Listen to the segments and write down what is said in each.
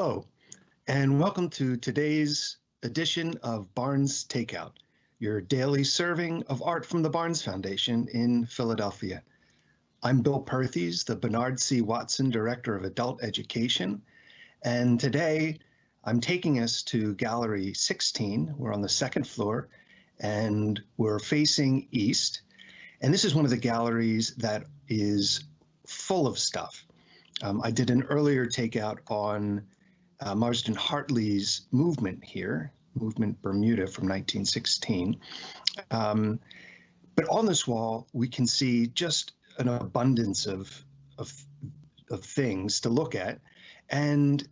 Hello, and welcome to today's edition of Barnes Takeout, your daily serving of art from the Barnes Foundation in Philadelphia. I'm Bill Perthes, the Bernard C. Watson Director of Adult Education, and today I'm taking us to Gallery 16. We're on the second floor, and we're facing east. And this is one of the galleries that is full of stuff. Um, I did an earlier takeout on uh, Marsden Hartley's movement here, Movement Bermuda from 1916. Um, but on this wall, we can see just an abundance of, of, of things to look at and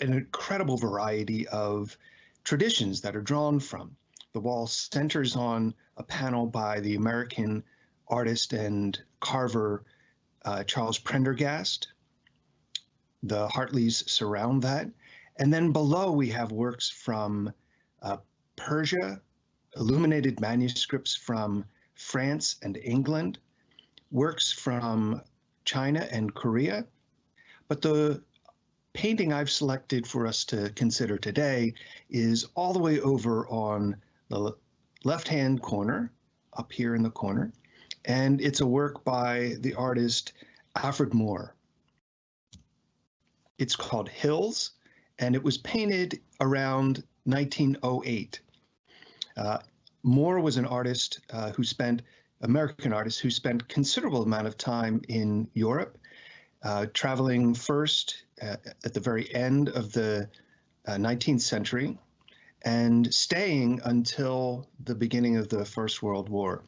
an incredible variety of traditions that are drawn from. The wall centers on a panel by the American artist and carver uh, Charles Prendergast. The Hartleys surround that. And then below we have works from uh, Persia, illuminated manuscripts from France and England, works from China and Korea. But the painting I've selected for us to consider today is all the way over on the left-hand corner, up here in the corner, and it's a work by the artist Alfred Maurer. It's called Hills, and it was painted around 1908. Uh, Maurer was an artist uh, who spent, American artist who spent considerable amount of time in Europe, uh, traveling first uh, at the very end of the 19th uh, century and staying until the beginning of the First World War,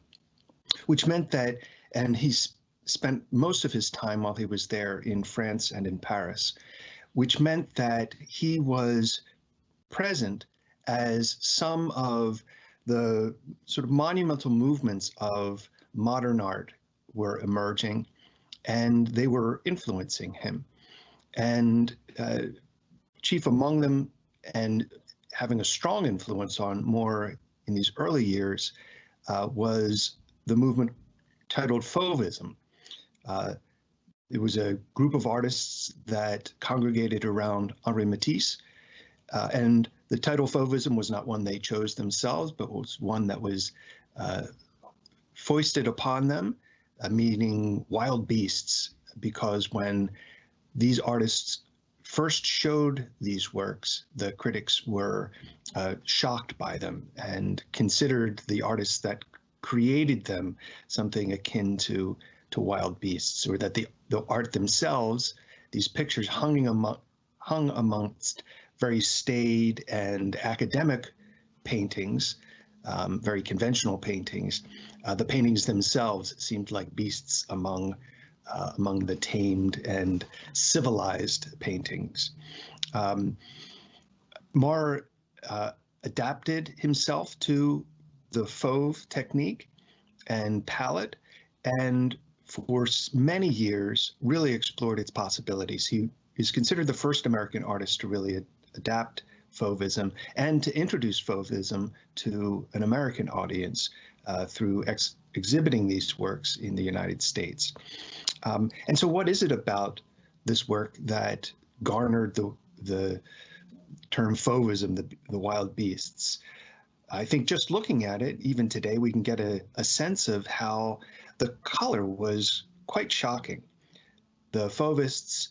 which meant that, and he's spent most of his time while he was there in France and in Paris which meant that he was present as some of the sort of monumental movements of modern art were emerging and they were influencing him. And uh, chief among them and having a strong influence on Maurer in these early years uh, was the movement titled Fauvism. Uh, it was a group of artists that congregated around Henri Matisse. Uh, and the title Fauvism was not one they chose themselves, but was one that was uh, foisted upon them, uh, meaning wild beasts, because when these artists first showed these works, the critics were uh, shocked by them and considered the artists that created them something akin to to wild beasts, or that the, the art themselves, these pictures hung, among, hung amongst very staid and academic paintings, um, very conventional paintings. Uh, the paintings themselves seemed like beasts among uh, among the tamed and civilized paintings. Um, Maurer uh, adapted himself to the Fauve technique and palette and for many years really explored its possibilities. He is considered the first American artist to really ad adapt Fauvism and to introduce Fauvism to an American audience uh, through ex exhibiting these works in the United States. Um, and so what is it about this work that garnered the, the term Fauvism, the, the wild beasts? I think just looking at it, even today, we can get a, a sense of how the color was quite shocking. The Fauvists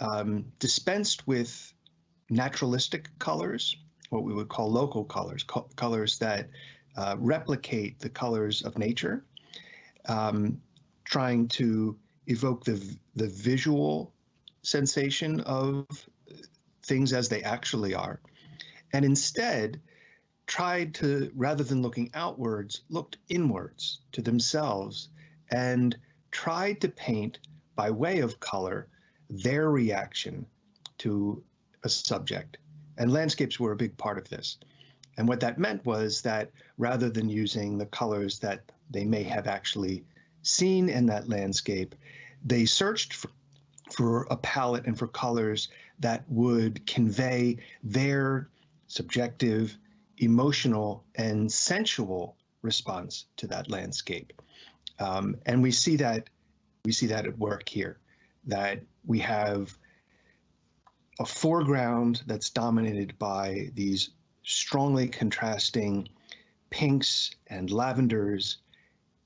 um, dispensed with naturalistic colors, what we would call local colors, co colors that uh, replicate the colors of nature, um, trying to evoke the, the visual sensation of things as they actually are, and instead tried to, rather than looking outwards, looked inwards to themselves and tried to paint by way of color their reaction to a subject. And landscapes were a big part of this. And what that meant was that rather than using the colors that they may have actually seen in that landscape, they searched for, for a palette and for colors that would convey their subjective, emotional, and sensual response to that landscape. Um, and we see that we see that at work here, that we have a foreground that's dominated by these strongly contrasting pinks and lavenders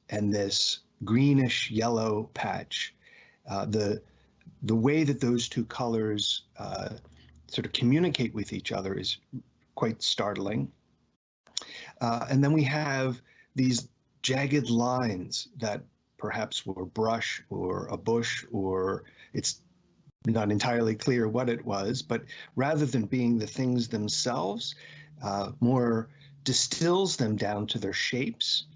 and this greenish yellow patch. Uh, the the way that those two colors uh, sort of communicate with each other is quite startling. Uh, and then we have these jagged lines that perhaps were brush or a bush or it's not entirely clear what it was, but rather than being the things themselves, uh, Maurer distills them down to their shapes.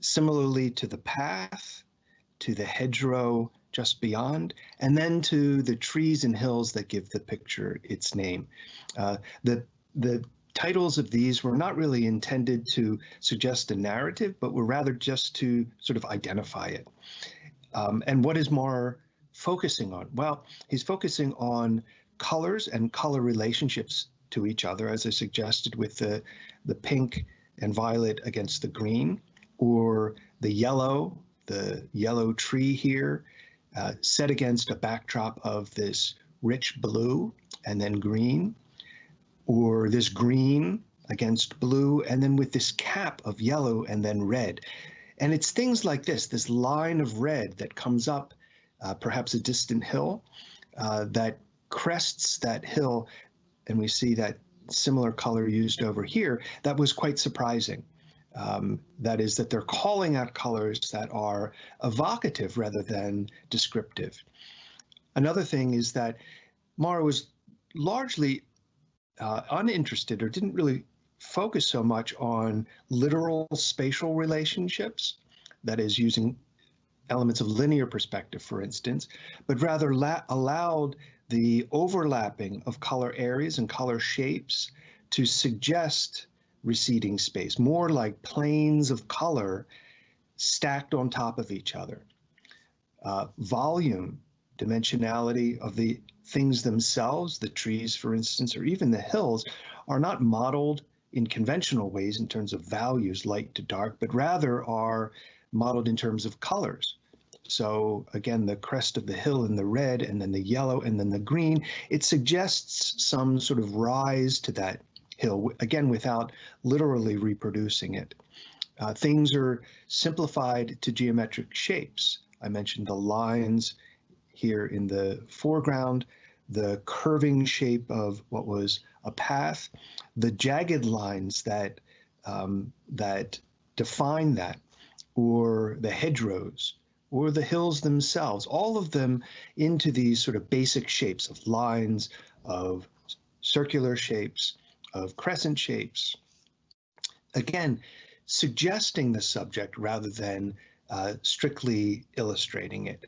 Similarly to the path, to the hedgerow just beyond, and then to the trees and hills that give the picture its name. Uh, the, the titles of these were not really intended to suggest a narrative, but were rather just to sort of identify it. Um, and what is Maurer focusing on? Well, he's focusing on colors and color relationships to each other, as I suggested with the, the pink and violet against the green, or the yellow, the yellow tree here, uh, set against a backdrop of this rich blue and then green, or this green against blue, and then with this cap of yellow and then red. And it's things like this, this line of red that comes up, uh, perhaps a distant hill, uh, that crests that hill, and we see that similar color used over here, that was quite surprising. Um, that is that they're calling out colors that are evocative rather than descriptive. Another thing is that Maurer was largely uh, uninterested or didn't really focus so much on literal spatial relationships, that is using elements of linear perspective, for instance, but rather allowed the overlapping of color areas and color shapes to suggest receding space, more like planes of color stacked on top of each other. Uh, volume, dimensionality of the things themselves, the trees, for instance, or even the hills, are not modeled in conventional ways in terms of values, light to dark, but rather are modeled in terms of colors. So again, the crest of the hill in the red and then the yellow and then the green, it suggests some sort of rise to that hill, again, without literally reproducing it. Uh, things are simplified to geometric shapes. I mentioned the lines here in the foreground, the curving shape of what was a path, the jagged lines that um, that define that, or the hedgerows, or the hills themselves, all of them into these sort of basic shapes of lines, of circular shapes, of crescent shapes. Again, suggesting the subject rather than uh, strictly illustrating it.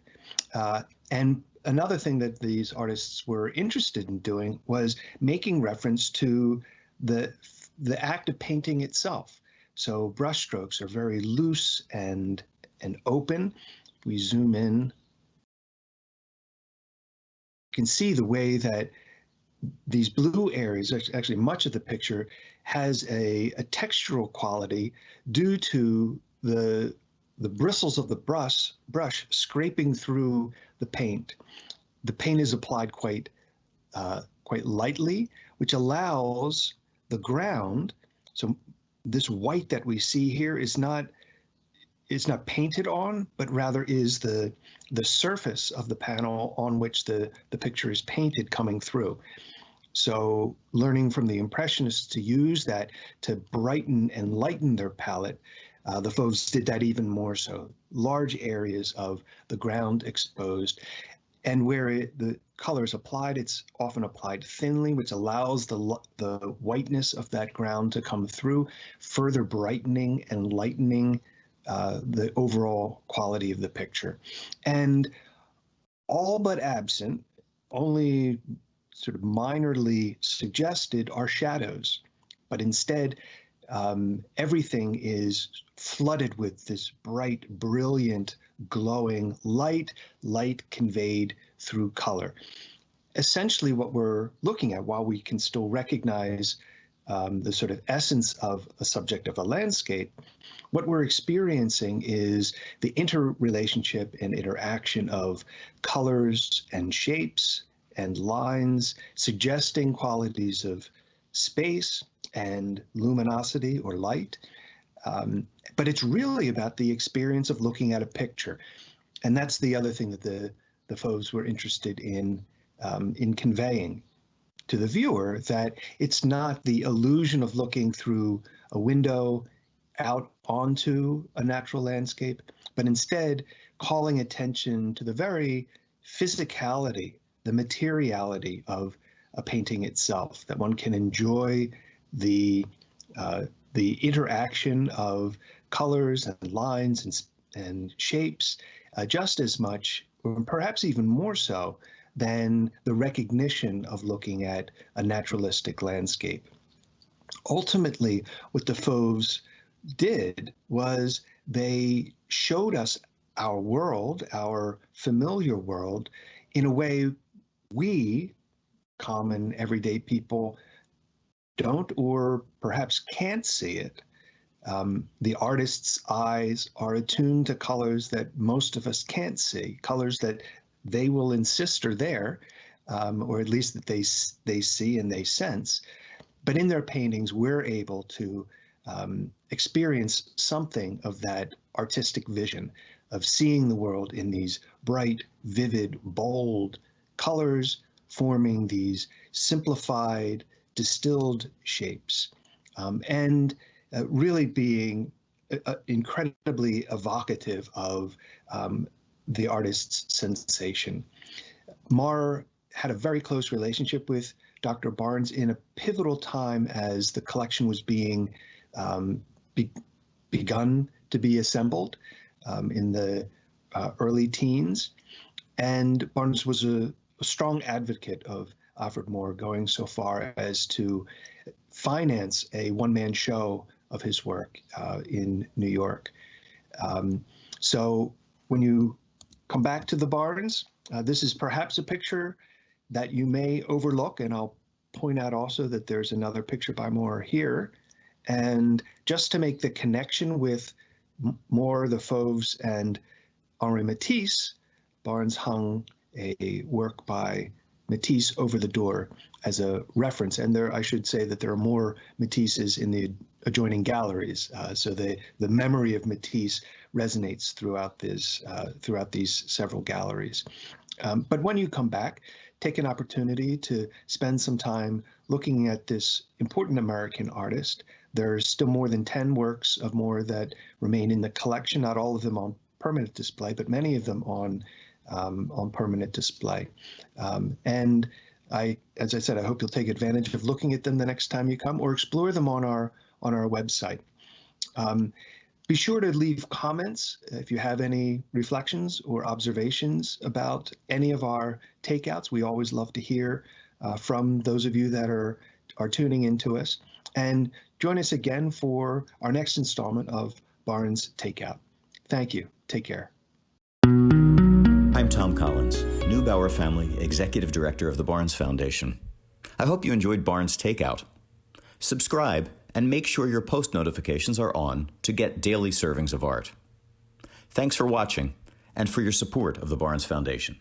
Uh, and another thing that these artists were interested in doing was making reference to the the act of painting itself. So brushstrokes are very loose and and open. If we zoom in, you can see the way that these blue areas, actually much of the picture, has a, a textural quality due to the the bristles of the brush brush scraping through the paint. The paint is applied quite uh, quite lightly, which allows the ground. So this white that we see here is not it's not painted on, but rather is the the surface of the panel on which the the picture is painted coming through. So learning from the Impressionists to use that to brighten and lighten their palette, uh, the Fauves did that even more so. Large areas of the ground exposed, and where it, the color is applied, it's often applied thinly, which allows the, the whiteness of that ground to come through, further brightening and lightening uh, the overall quality of the picture. And all but absent, only sort of minorly suggested are shadows, but instead um, everything is flooded with this bright, brilliant, glowing light, light conveyed through color. Essentially, what we're looking at, while we can still recognize um, the sort of essence of a subject of a landscape, what we're experiencing is the interrelationship and interaction of colors and shapes and lines, suggesting qualities of space and luminosity or light. Um, but it's really about the experience of looking at a picture. And that's the other thing that the, the Fauves were interested in, um, in conveying to the viewer, that it's not the illusion of looking through a window out onto a natural landscape, but instead calling attention to the very physicality, the materiality of a painting itself, that one can enjoy the uh, the interaction of colors and lines and, and shapes uh, just as much, or perhaps even more so, than the recognition of looking at a naturalistic landscape. Ultimately, what the Fauves did was they showed us our world, our familiar world, in a way we, common everyday people, don't or perhaps can't see it. Um, the artist's eyes are attuned to colors that most of us can't see, colors that they will insist are there, um, or at least that they they see and they sense. But in their paintings, we're able to um, experience something of that artistic vision of seeing the world in these bright, vivid, bold colors, forming these simplified, distilled shapes, um, and uh, really being uh, uh, incredibly evocative of um, the artist's sensation. Maurer had a very close relationship with Dr. Barnes in a pivotal time as the collection was being um, be begun to be assembled um, in the uh, early teens. And Barnes was a, a strong advocate of Alfred Maurer, going so far as to finance a one man show of his work uh, in New York. Um, so when you come back to the Barnes, uh, this is perhaps a picture that you may overlook, and I'll point out also that there's another picture by Maurer here. And just to make the connection with Maurer, the Fauves, and Henri Matisse, Barnes hung a work by Matisse over the door as a reference. And there, I should say that there are more Matisses in the adjoining galleries. Uh, so the, the memory of Matisse resonates throughout this uh, throughout these several galleries. Um, but when you come back, take an opportunity to spend some time looking at this important American artist. There are still more than 10 works of Maurer that remain in the collection, not all of them on permanent display, but many of them on um, on permanent display. Um, and I, as I said, I hope you'll take advantage of looking at them the next time you come or explore them on our on our website. Um, be sure to leave comments if you have any reflections or observations about any of our takeouts. We always love to hear uh, from those of you that are, are tuning into us. And join us again for our next installment of Barnes Takeout. Thank you. Take care. I'm Tom Collins, Neubauer Family Executive Director of the Barnes Foundation. I hope you enjoyed Barnes Takeout. Subscribe and make sure your post notifications are on to get daily servings of art. Thanks for watching and for your support of the Barnes Foundation.